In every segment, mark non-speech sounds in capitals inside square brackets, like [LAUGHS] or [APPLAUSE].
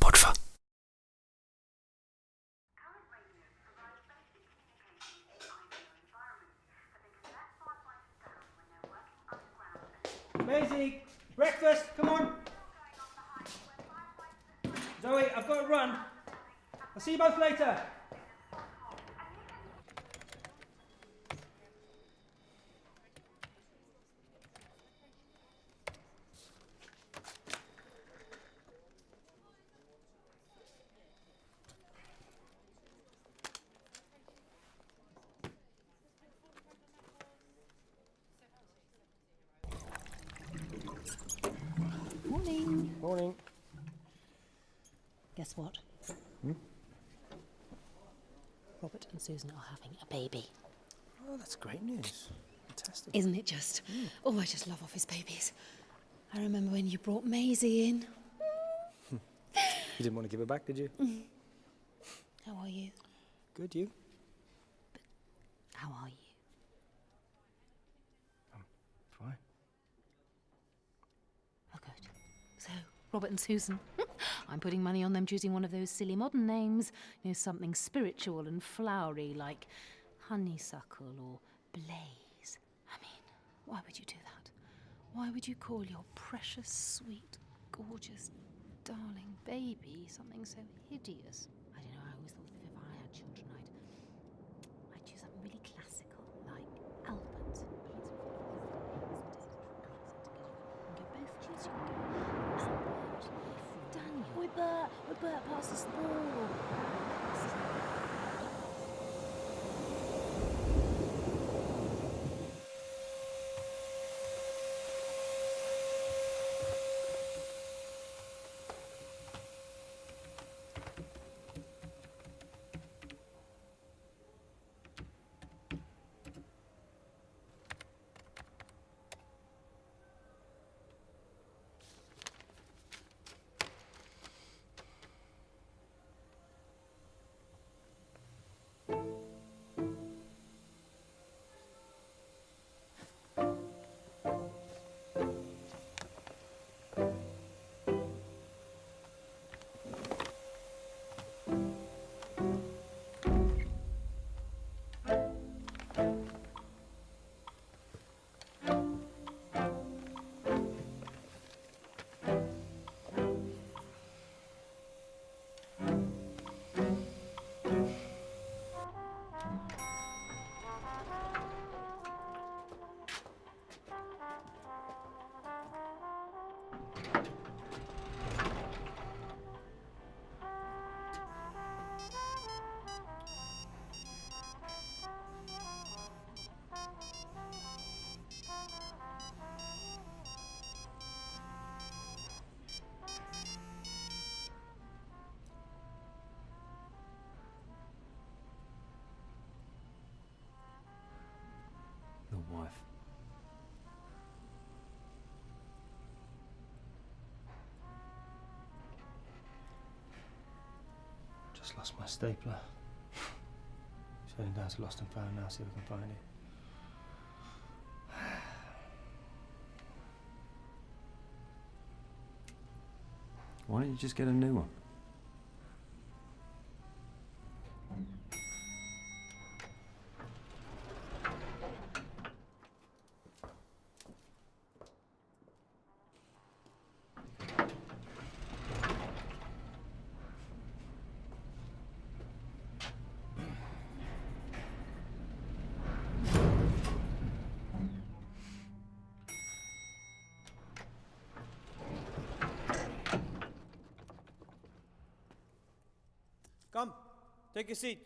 bortför. Maisie, breakfast, come on. Zoe, I've got to run. I'll see you both later. Morning. Morning. Guess what? Hmm? Robert and Susan are having a baby. Oh, that's great news. Fantastic. Isn't it just? Hmm. Oh, I just love office babies. I remember when you brought Maisie in. Hmm. You didn't want to give her back, did you? Mm. How are you? Good, you? How are you? Fine. Oh, good. So, Robert and Susan. [LAUGHS] I'm putting money on them choosing one of those silly modern names. You know, something spiritual and flowery like honeysuckle or blaze. I mean, why would you do that? Why would you call your precious, sweet, gorgeous, darling baby something so hideous? I don't know, I always thought that if I had children, I'd, I'd choose something really classical, like Albert. And you both choose your Albert, Daniel. Oi, Bert, oi, Bert, pass the ball. Wife. Just lost my stapler. [LAUGHS] Heading down to Lost and Found now, see if we can find it. Why don't you just get a new one? Take a seat.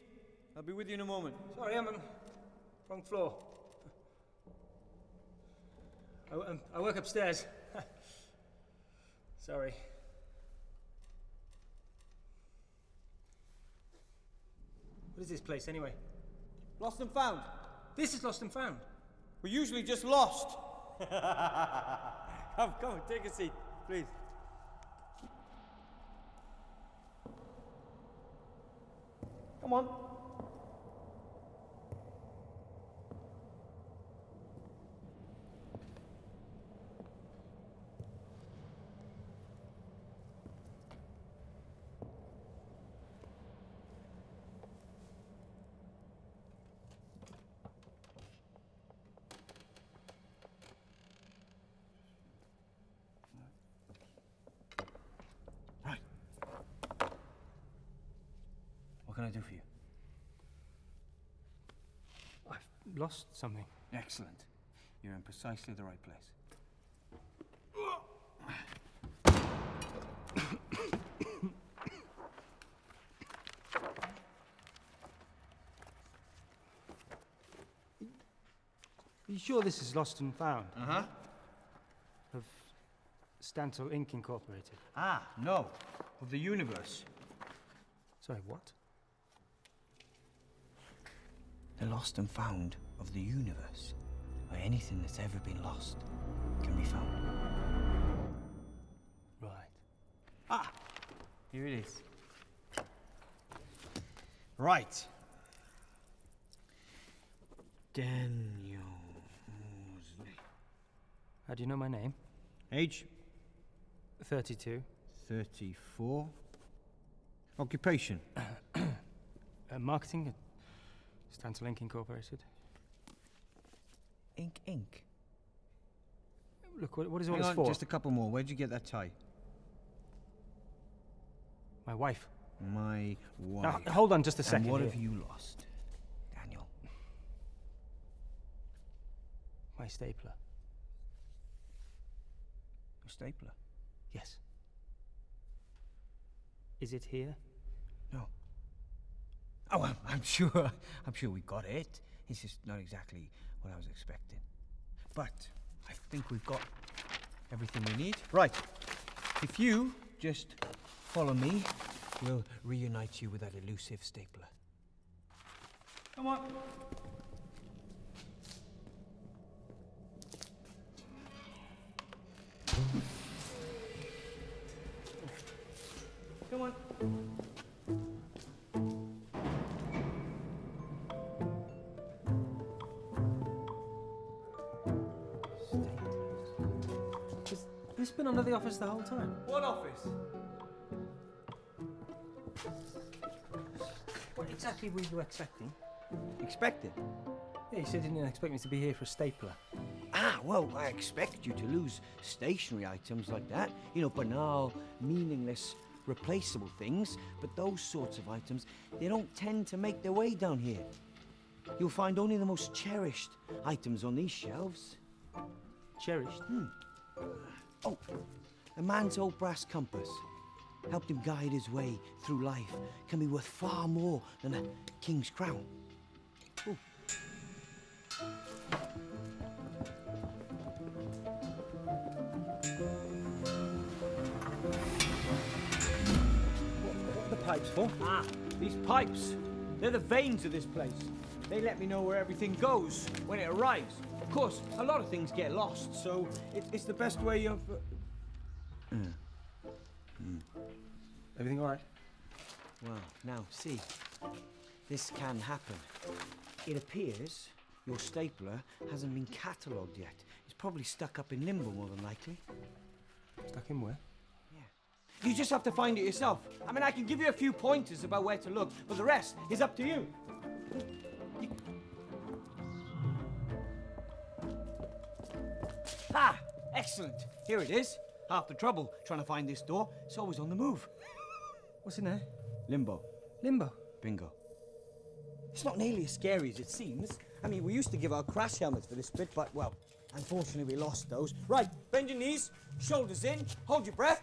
I'll be with you in a moment. Sorry, I'm on wrong floor. I, um, I work upstairs. [LAUGHS] Sorry. What is this place anyway? Lost and found. This is Lost and Found. We're usually just lost. [LAUGHS] come, come, take a seat, please. Come on. What can I do for you? Lost something. Excellent. You're in precisely the right place. Are [COUGHS] you sure this is Lost and Found? Uh huh. Of Stantle Inc. Incorporated? Ah, no. Of the universe. Sorry, what? The lost and found of the universe. Where anything that's ever been lost can be found. Right. Ah! Here it is. Right. Daniel Mosley. How do you know my name? Age? 32. 34. Occupation? [CLEARS THROAT] Uh, marketing at Stantle Inc. Incorporated. Ink Ink. Look, what, what is all Hang this on, for? just a couple more. Where'd you get that tie? My wife. My wife. Now, hold on just a second. and what here. have you lost, Daniel? My stapler. A stapler? Yes. Is it here? No. Oh, I'm, I'm sure. I'm sure we got it. It's just not exactly what I was expecting. But I think we've got everything we need. Right. If you just follow me, we'll reunite you with that elusive stapler. Come on. Come on. Been under the office the whole time? What office? What exactly were you expecting? Expected. Yeah, you said you didn't expect me to be here for a stapler. Ah, well, I expect you to lose stationary items like that. You know, banal, meaningless, replaceable things. But those sorts of items, they don't tend to make their way down here. You'll find only the most cherished items on these shelves. Cherished. Oh, a man's old brass compass helped him guide his way through life can be worth far more than a king's crown. Ooh. What are the pipes for? Ah, these pipes. They're the veins of this place. They let me know where everything goes when it arrives. Of course, a lot of things get lost, so it, it's the best way of. Uh... Everything all right? Well, now, see. This can happen. It appears your stapler hasn't been catalogued yet. It's probably stuck up in limbo, more than likely. Stuck in where? Yeah. You just have to find it yourself. I mean, I can give you a few pointers about where to look, but the rest is up to you. Ah, excellent. Here it is. Half the trouble trying to find this door. It's always on the move. What's in there? Limbo. Limbo. Bingo. It's not nearly as scary as it seems. I mean, we used to give our crash helmets for this bit, but, well, unfortunately we lost those. Right, bend your knees, shoulders in, hold your breath.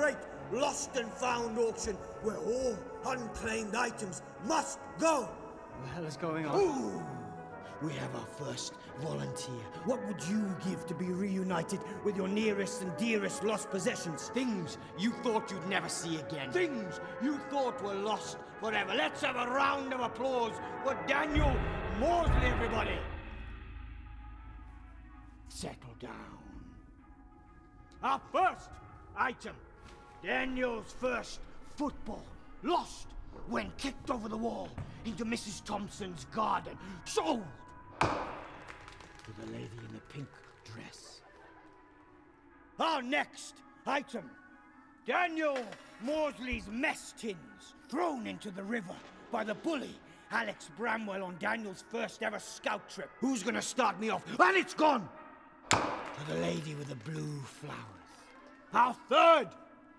great lost and found auction where all unclaimed items must go. What the hell is going on? Ooh, we have our first volunteer. What would you give to be reunited with your nearest and dearest lost possessions? Things you thought you'd never see again. Things you thought were lost forever. Let's have a round of applause for Daniel Mosley, everybody. Settle down. Our first item Daniel's first football. Lost when kicked over the wall into Mrs. Thompson's garden. Sold to the lady in the pink dress. Our next item Daniel Mosley's mess tins thrown into the river by the bully Alex Bramwell on Daniel's first ever scout trip. Who's gonna start me off? And it's gone! To the lady with the blue flowers. Our third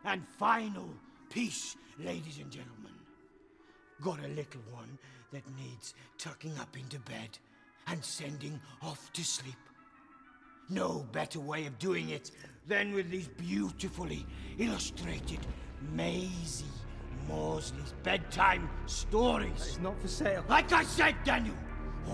and final piece, ladies and gentlemen. Got a little one that needs tucking up into bed and sending off to sleep. No better way of doing it than with these beautifully illustrated Maisie Mosley's bedtime stories. It's not for sale. Like I said, Daniel,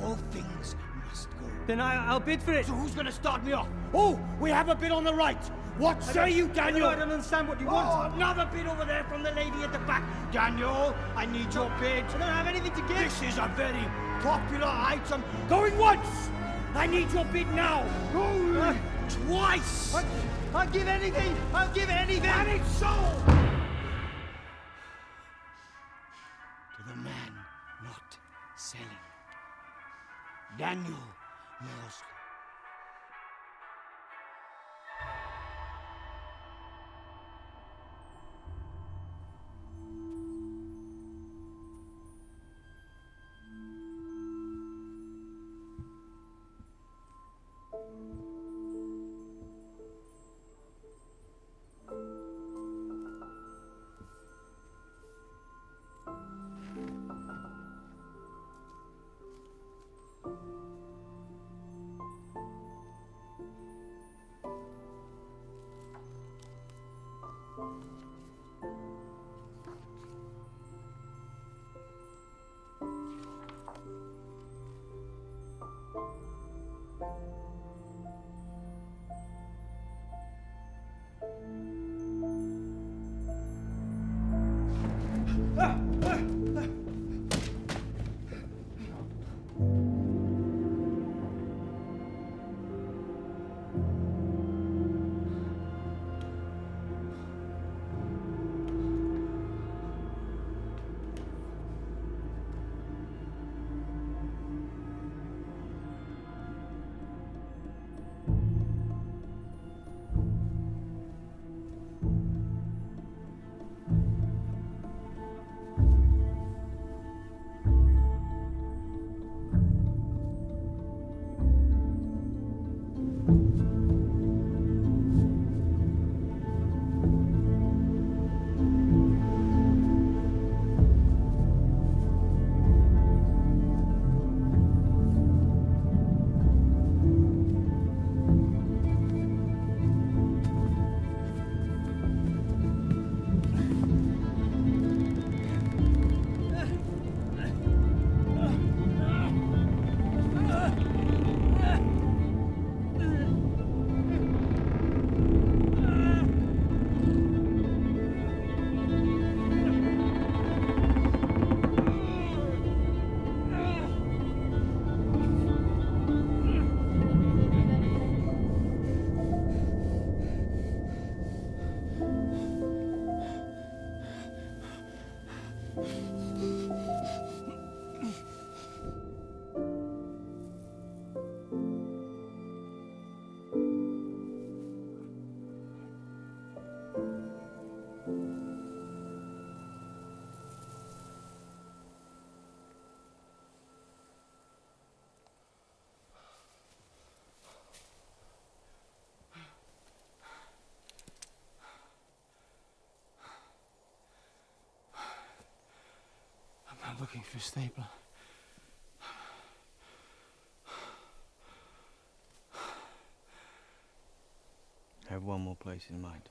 all things must go. Then I, I'll bid for it. So who's gonna start me off? Oh, we have a bid on the right. What say you, Daniel? I don't understand what you Oh, want. another bid over there from the lady at the back. Daniel, I need your bid. I don't have anything to give. This is a very popular item. Going once. I need your bid now. Go twice. I, I'll give anything. I'll give anything. And it's sold. Daniel Mosley. I'm looking for a stapler. I have one more place in mind.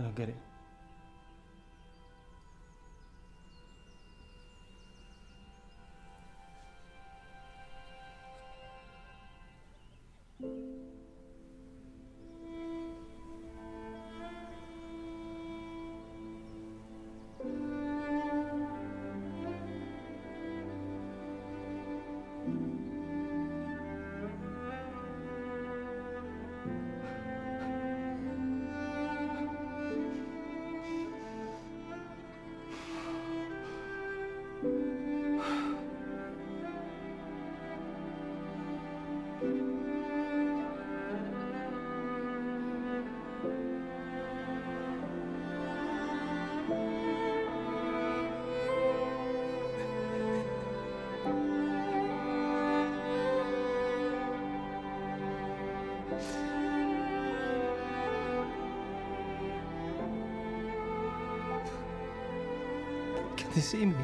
I don't get it. Can they see me?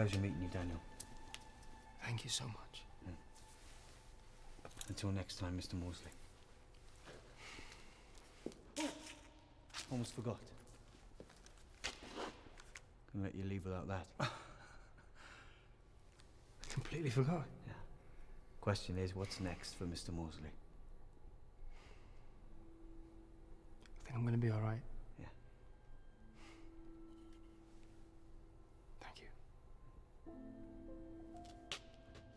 Pleasure meeting you, Daniel. Thank you so much. Mm. Until next time, Mr. Mosley. Oh, almost forgot. Gonna let you leave without that. [LAUGHS] I completely forgot. Yeah. Question is, what's next for Mr. Mosley? I think I'm gonna be alright. Yeah.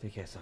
Take care, son.